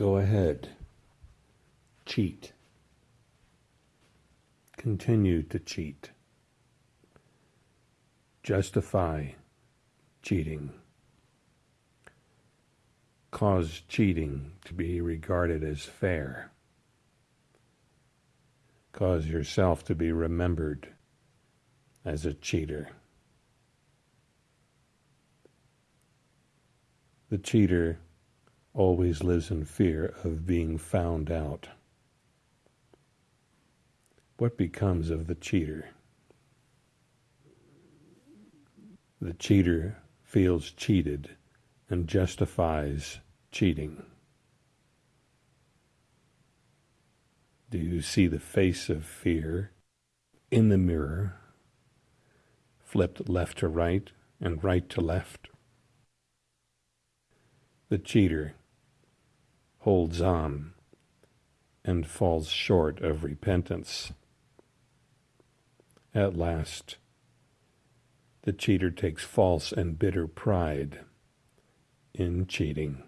Go ahead. Cheat. Continue to cheat. Justify cheating. Cause cheating to be regarded as fair. Cause yourself to be remembered as a cheater. The cheater always lives in fear of being found out. What becomes of the cheater? The cheater feels cheated and justifies cheating. Do you see the face of fear in the mirror, flipped left to right and right to left? The cheater holds on and falls short of repentance. At last, the cheater takes false and bitter pride in cheating.